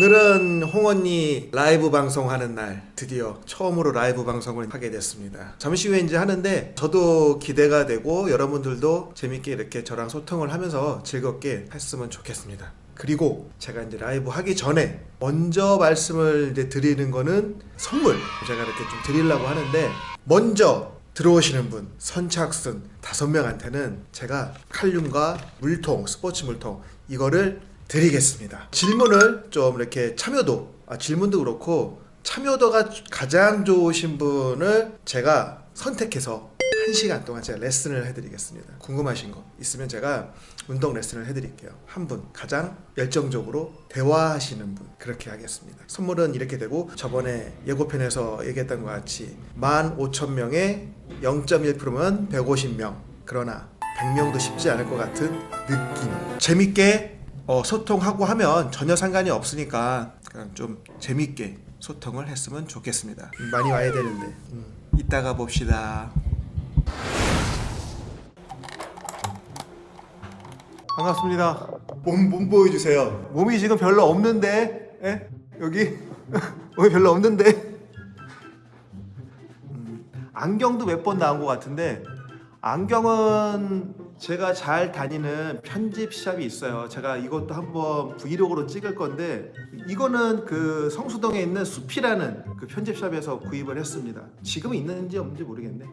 오늘은 홍언니 라이브 방송하는 날 드디어 처음으로 라이브 방송을 하게 됐습니다. 잠시 후에 이제 하는데 저도 기대가 되고 여러분들도 재밌게 이렇게 저랑 소통을 하면서 즐겁게 했으면 좋겠습니다. 그리고 제가 이제 라이브 하기 전에 먼저 말씀을 이제 드리는 거는 선물 제가 이렇게 좀 드리려고 하는데 먼저 들어오시는 분 선착순 다섯 명한테는 제가 칼륨과 물통 스포츠 물통 이거를 드리겠습니다. 질문을 좀 이렇게 참여도 아, 질문도 그렇고 참여도가 가장 좋으신 분을 제가 선택해서 1시간 동안 제가 레슨을 해드리겠습니다. 궁금하신 거 있으면 제가 운동 레슨을 해드릴게요. 한 분 가장 열정적으로 대화하시는 분 그렇게 하겠습니다. 선물은 이렇게 되고 저번에 예고편에서 얘기했던 것 같이 15,000명에 0.1%면 150명 그러나 100명도 쉽지 않을 것 같은 느낌 재밌게 어, 소통하고 하면 전혀 상관이 없으니까 그냥 좀 재밌게 소통을 했으면 좋겠습니다. 많이 와야 되는데 음, 이따가 봅시다. 반갑습니다. 몸, 몸 보여주세요. 몸이 지금 별로 없는데, 예? 여기 몸이 별로 없는데. 음, 안경도 몇 번 나온 것 같은데 안경은 제가 잘 다니는 편집 샵이 있어요. 제가 이것도 한번 브이로그로 찍을 건데 이거는 그 성수동에 있는 숲이라는 그 편집 샵에서 구입을 했습니다. 지금 있는지 없는지 모르겠네.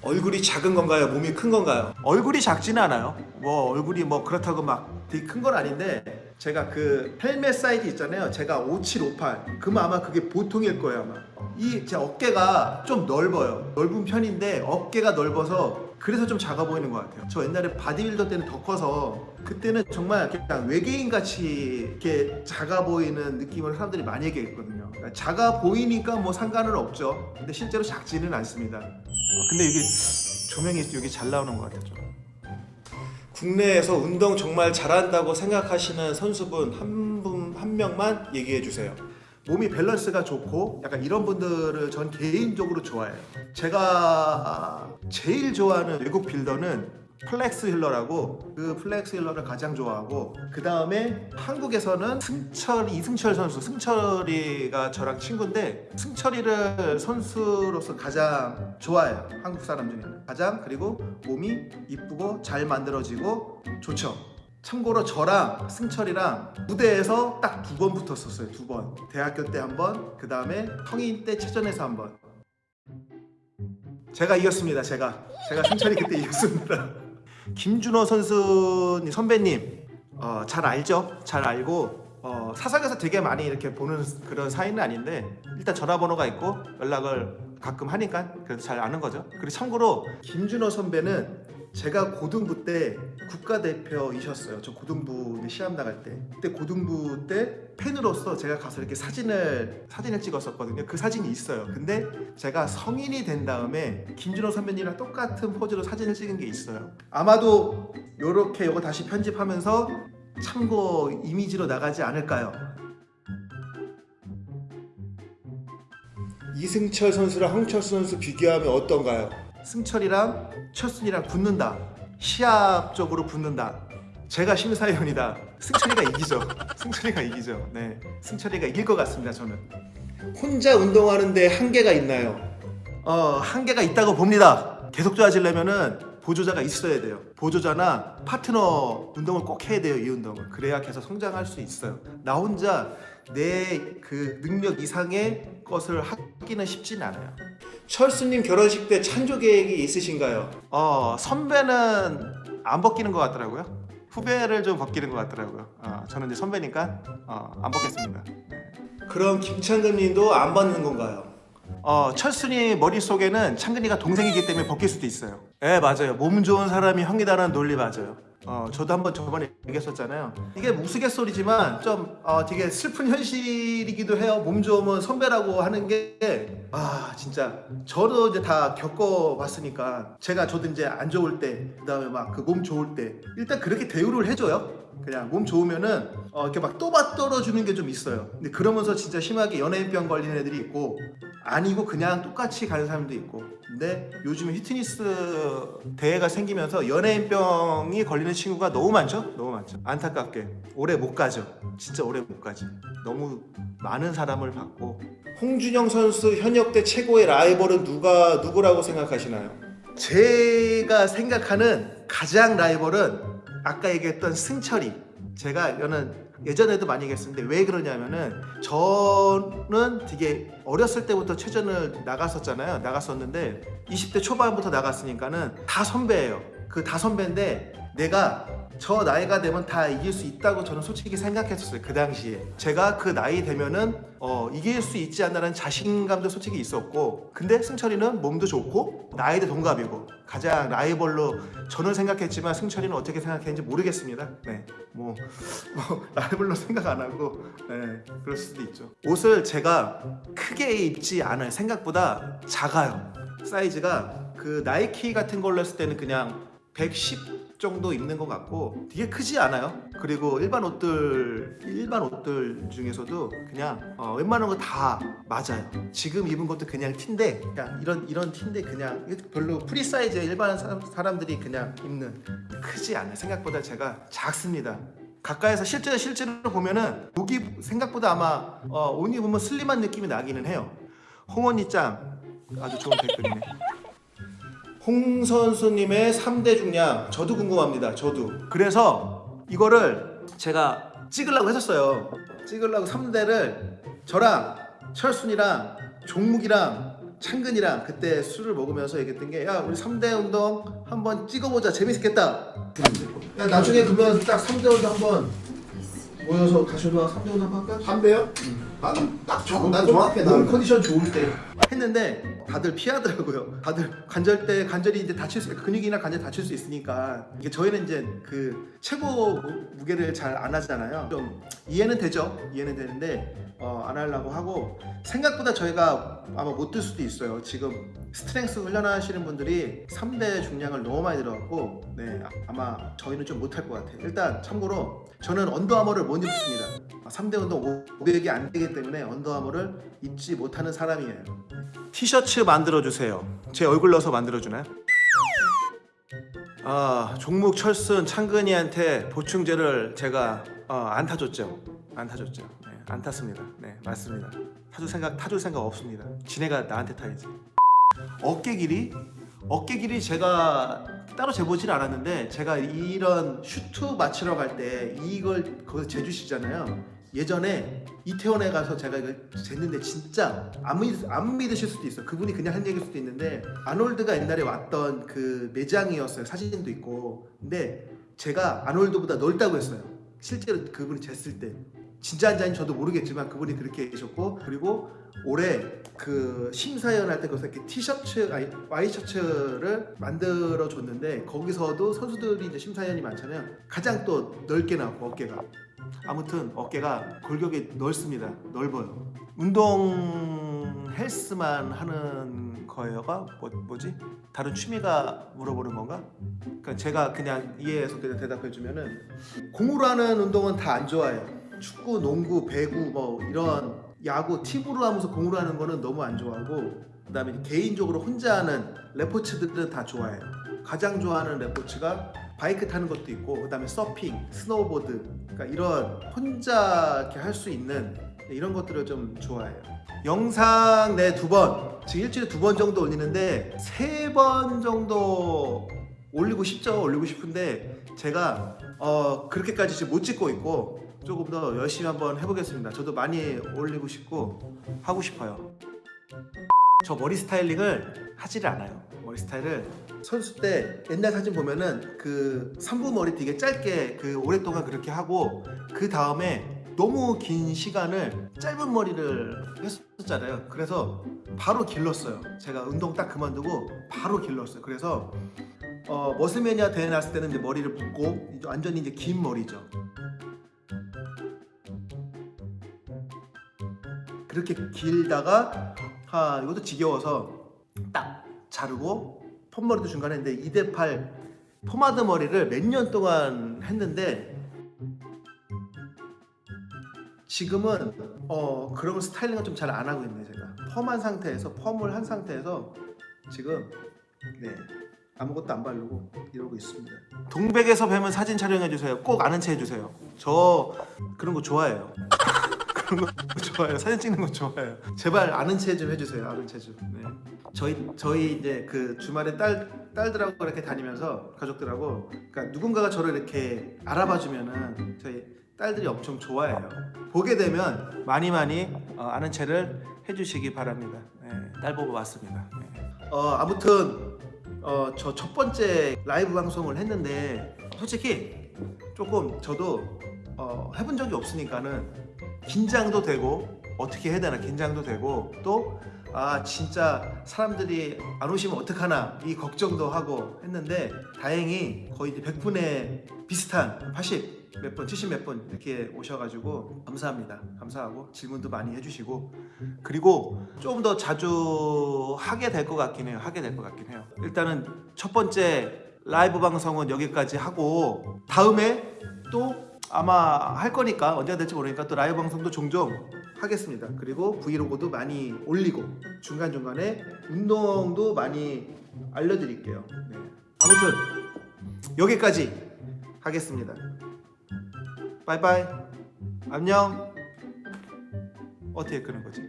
얼굴이 작은 건가요? 몸이 큰 건가요? 얼굴이 작지는 않아요. 뭐 얼굴이 뭐 그렇다고 막 되게 큰 건 아닌데 제가 그 헬멧 사이즈 있잖아요. 제가 5758. 그러면 아마 그게 보통일 거예요 아마. 이 제 어깨가 좀 넓어요. 넓은 편인데 어깨가 넓어서 그래서 좀 작아 보이는 것 같아요. 저 옛날에 바디빌더 때는 더 커서 그때는 정말 그냥 외계인 같이 이렇게 작아 보이는 느낌을 사람들이 많이 얘기했거든요. 그러니까 작아 보이니까 뭐 상관은 없죠. 근데 실제로 작지는 않습니다. 아, 근데 이게 조명이 여기 잘 나오는 것 같아요. 좀. 국내에서 운동 정말 잘한다고 생각하시는 선수분 한 분 한 명만 얘기해 주세요. 몸이 밸런스가 좋고 약간 이런 분들을 전 개인적으로 좋아해요. 제가 제일 좋아하는 외국 빌더는 플렉스 휠러라고 그 플렉스 휠러를 가장 좋아하고 그 다음에 한국에서는 승철 이승철 선수. 승철이가 저랑 친구인데 승철이를 선수로서 가장 좋아해요. 한국 사람 중에는. 가장 그리고 몸이 이쁘고 잘 만들어지고 좋죠 참고로 저랑 승철이랑 무대에서 딱 두 번 붙었었어요 두 번. 대학교 때 한 번 그 다음에 성인 때 체전에서 한번. 제가 이겼습니다 제가. 제가 승철이 그때 이겼습니다. 김준호 선수 선배님 어, 잘 알죠? 잘 알고 어, 사석에서 되게 많이 이렇게 보는 그런 사이는 아닌데 일단 전화번호가 있고 연락을 가끔 하니까 그래도 잘 아는 거죠. 그리고 참고로 김준호 선배는 제가 고등부 때 국가대표이셨어요. 저 고등부 시합 나갈 때. 그때 고등부 때 팬으로서 제가 가서 이렇게 사진을 사진을 찍었었거든요. 그 사진이 있어요. 근데 제가 성인이 된 다음에 김준호 선배님이랑 똑같은 포즈로 사진을 찍은 게 있어요. 아마도 이렇게 이거 다시 편집하면서 참고 이미지로 나가지 않을까요? 이승철 선수랑 황철수 선수 비교하면 어떤가요? 승철이랑 철순이랑 붙는다. 시합적으로 붙는다. 제가 심사위원이다. 승철이가 이기죠. 승철이가 이기죠. 네. 승철이가 이길 것 같습니다 저는. 혼자 운동하는데 한계가 있나요? 어 한계가 있다고 봅니다. 계속 좋아지려면 은 보조자가 있어야 돼요. 보조자나 파트너 운동을 꼭 해야 돼요 이 운동을 그래야 계속 성장할 수 있어요. 나 혼자 내 그 능력 이상의 것을 하기는 쉽진 않아요. 철수님 결혼식 때 찬조 계획이 있으신가요? 어 선배는 안 벗기는 것 같더라고요. 후배를 좀 벗기는 것 같더라고요. 어, 저는 이제 선배니까 어, 안 벗겠습니다. 네. 그럼 김창근님도 안 벗는 건가요? 어, 철순이 머릿속에는 창근이가 동생이기 때문에 벗길 수도 있어요. 네 맞아요. 몸 좋은 사람이 형이다라는 논리 맞아요 어, 저도 한번 저번에 얘기했었잖아요. 이게 우스갯소리지만 좀 어, 되게 슬픈 현실이기도 해요. 몸 좋으면 선배라고 하는 게. 아 진짜. 저도 이제 다 겪어봤으니까 제가 저도 이제 안 좋을 때 그 다음에 막 그 몸 좋을 때 일단 그렇게 대우를 해줘요 그냥 몸 좋으면은 어, 이렇게 막 또박 떨어주는 게 좀 있어요. 근데 그러면서 진짜 심하게 연예인병 걸리는 애들이 있고 아니고 그냥 똑같이 가는 사람도 있고. 근데 요즘에 히트니스 대회가 생기면서 연예인병이 걸리는 친구가 너무 많죠? 너무 많죠. 안타깝게 오래 못 가죠. 진짜 오래 못 가지. 너무 많은 사람을 받고. 홍준영 선수 현역 때 최고의 라이벌은 누가 누구라고 생각하시나요? 제가 생각하는 가장 라이벌은 아까 얘기했던 승철이. 제가 저는 예전에도 많이 얘기했었는데 왜 그러냐면은 저는 되게 어렸을 때부터 체전을 나갔었잖아요. 나갔었는데 20대 초반부터 나갔으니까는 다 선배예요. 그 다 선배인데 내가 저 나이가 되면 다 이길 수 있다고 저는 솔직히 생각했었어요. 그 당시에. 제가 그 나이 되면은 어, 이길 수 있지 않나라는 자신감도 솔직히 있었고 근데 승철이는 몸도 좋고 나이도 동갑이고 가장 라이벌로 저는 생각했지만 승철이는 어떻게 생각했는지 모르겠습니다. 네. 뭐, 뭐 라이벌로 생각 안 하고 네, 그럴 수도 있죠. 옷을 제가 크게 입지 않아요. 생각보다 작아요. 사이즈가 그 나이키 같은 걸로 했을 때는 그냥 110 정도 입는 것 같고 되게 크지 않아요. 그리고 일반 옷들 일반 옷들 중에서도 그냥 어, 웬만한 거 다 맞아요. 지금 입은 것도 그냥 티인데 그냥 이런 이런 티인데 그냥 별로 프리 사이즈 일반 사람, 사람들이 그냥 입는 크지 않아요. 생각보다 제가 작습니다. 가까이서 실제 실제로 보면은 목이 생각보다 아마 어, 옷 입으면 슬림한 느낌이 나기는 해요. 홍원이 짱 아주 좋은 댓글이네. 홍 선수님의 3대 중량 저도 궁금합니다. 저도. 그래서 이거를 제가 찍으려고 했었어요. 찍으려고 3대를 저랑 철순이랑 종묵이랑 창근이랑 그때 술을 먹으면서 얘기했던 게 야 우리 3대 운동 한번 찍어보자 재밌겠다. 야 나중에 그러면 딱 3대 운동 한번 모여서 가셔도 3대 운동 한번 할까? 한대요? 난 딱 좋아. 난 정확해 몸 나. 컨디션 좋을 때 했는데 다들 피하더라고요. 다들 관절때 관절이 이제 다칠 수 근육이나 관절 다칠 수 있으니까 이게 저희는 이제 그 최고 무- 무게를 잘 안 하잖아요. 좀 이해는 되죠. 이해는 되는데 어, 안 하려고 하고 생각보다 저희가 아마 못 들 수도 있어요. 지금 strength 훈련하시는 분들이 3대 중량을 너무 많이 들어갖고 네 아- 아마 저희는 좀 못할 것 같아요. 일단 참고로 저는 언더아머를 못 입습니다. 3대 운동 500이 안 되기 때문에 언더아머를 입지 못하는 사람이에요. 티셔츠 만들어 주세요. 제 얼굴 넣어서 만들어 주나요? 아 종목 철순 창근이한테 보충제를 제가 어, 안 타줬죠. 안 타줬죠. 네, 안 탔습니다. 네 맞습니다. 타줄 생각 타줄 생각 없습니다. 지네가 나한테 타야지. 어깨 길이 어깨 길이 제가 따로 재보질 않았는데 제가 이런 슈트 맞추러 갈 때 이걸 거기서 재주시잖아요. 예전에 이태원에 가서 제가 이거 쟀는데 진짜 안, 믿, 안 믿으실 수도 있어요. 그분이 그냥 한 얘기일 수도 있는데 아놀드가 옛날에 왔던 그 매장이었어요. 사진도 있고. 근데 제가 아놀드보다 넓다고 했어요. 실제로 그분이 쟀을 때. 진짜인지 아닌지 저도 모르겠지만 그분이 그렇게 해주셨고 그리고 올해 그 심사위원 할 때 거기서 이렇게 티셔츠 아니 와이셔츠를 만들어 줬는데 거기서도 선수들이 이제 심사위원이 많잖아요 가장 또 넓게 나왔고 어깨가 아무튼 어깨가 골격이 넓습니다. 넓어요. 운동 헬스만 하는 거예요가 뭐, 뭐지? 다른 취미가 물어보는 건가? 그러니까 제가 그냥 이해해서 그냥 대답해 주면은 공으로 하는 운동은 다 안 좋아해요. 축구, 농구, 배구 뭐 이런 야구 팁으로 하면서 공으로 하는 거는 너무 안 좋아하고 그 다음에 개인적으로 혼자 하는 레포츠들은 다 좋아해요. 가장 좋아하는 레포츠가 바이크 타는 것도 있고 그 다음에 서핑, 스노우보드 그러니까 이런 혼자 이렇게 할 수 있는 이런 것들을 좀 좋아해요. 영상 내 두 번, 지금 일주일에 두 번 정도 올리는데 세 번 정도 올리고 싶죠. 올리고 싶은데 제가 어, 그렇게까지 지금 못 찍고 있고 조금 더 열심히 한번 해보겠습니다. 저도 많이 올리고 싶고 하고 싶어요. 저 머리 스타일링을 하지를 않아요. 머리 스타일을 선수 때 옛날 사진 보면은 그 삼부 머리 되게 짧게 그 오랫동안 그렇게 하고 그 다음에 너무 긴 시간을 짧은 머리를 했었잖아요. 그래서 바로 길렀어요. 제가 운동 딱 그만두고 바로 길렀어요. 그래서 어, 머슬매니아 대회 났을 때는 이제 머리를 붓고 완전히 이제 긴 머리죠. 그렇게 길다가 아 이것도 지겨워서 딱 자르고 폰머리도 중간에 했는데 2대8 포마드 머리를 몇 년 동안 했는데 지금은 어 그런 스타일링은 좀잘 안 하고 있네 제가. 펌한 상태에서 펌을 한 상태에서 지금 네 아무것도 안 바르고 이러고 있습니다. 동백에서 뵈면 사진 촬영해 주세요. 꼭 아는 체 해주세요. 저 그런 거 좋아해요 그런 거 좋아해요 사진 찍는 거 좋아해요 제발 아는 체 좀 해주세요 아는 체 좀 네. 저희 저희 이제 그 주말에 딸 딸들하고 이렇게 다니면서 가족들하고 그러니까 누군가가 저를 이렇게 알아봐 주면은 저희 딸들이 엄청 좋아해요. 보게 되면 많이 많이 어, 아는 체를 해주시기 바랍니다. 네, 딸 보고 왔습니다. 네. 어, 아무튼 어, 저 첫 번째 라이브 방송을 했는데 솔직히 조금 저도 어, 해본 적이 없으니까는 긴장도 되고 어떻게 해야 되나 긴장도 되고 또 아 진짜 사람들이 안 오시면 어떡하나 이 걱정도 하고 했는데 다행히 거의 이제 100분의 비슷한 80몇 분, 70몇분 이렇게 오셔가지고 감사합니다. 감사하고 질문도 많이 해주시고 그리고 조금 더 자주 하게 될 것 같긴 해요. 하게 될 것 같긴 해요. 일단은 첫 번째 라이브 방송은 여기까지 하고 다음에 또 아마 할 거니까 언제가 될지 모르니까 또 라이브 방송도 종종 하겠습니다. 그리고 브이로그도 많이 올리고 중간 중간에 운동도 많이 알려드릴게요. 네. 아무튼 여기까지 하겠습니다. 바이바이. 안녕. 어떻게 끄는 거지?